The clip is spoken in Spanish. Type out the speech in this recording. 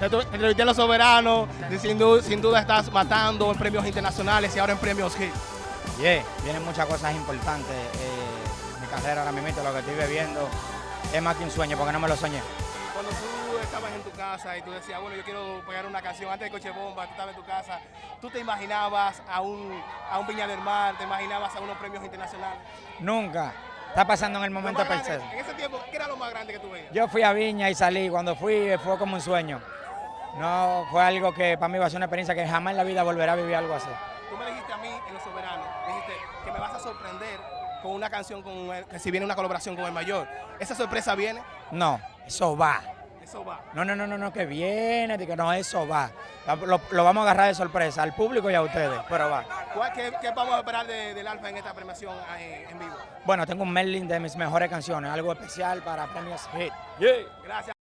Entrevisté a los soberanos, sin duda, sin duda estás matando en premios internacionales y ahora en premios Hit. Yeah, vienen muchas cosas importantes. Eh, mi carrera ahora mismo, lo que estoy bebiendo, es más que un sueño, porque no me lo soñé. Cuando tú estabas en tu casa y tú decías, bueno, yo quiero pegar una canción antes de Coche Bomba, tú estabas en tu casa, ¿tú te imaginabas a un, a un Viña del Mar, te imaginabas a unos premios internacionales? Nunca. Está pasando en el momento perfecto. En ese tiempo, ¿qué era lo más grande que tú veías? Yo fui a Viña y salí. Cuando fui fue como un sueño. No fue algo que para mí va a ser una experiencia que jamás en la vida volverá a vivir algo así. Tú me dijiste a mí en Los Soberanos, dijiste que me vas a sorprender con una canción, con el, que si viene una colaboración con el mayor. ¿Esa sorpresa viene? No, eso va. Eso va. No, no, no, no, no que viene, que no, eso va. Lo, lo, vamos a agarrar de sorpresa al público y a ustedes, pero va. ¿Qué, qué vamos a esperar de, del Alfa en esta premiación eh, en vivo? Bueno, tengo un mailing de mis mejores canciones, algo especial para premios Hit. Gracias.